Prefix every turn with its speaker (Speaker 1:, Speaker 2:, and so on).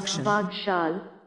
Speaker 1: Bakshal.
Speaker 2: Bakshal.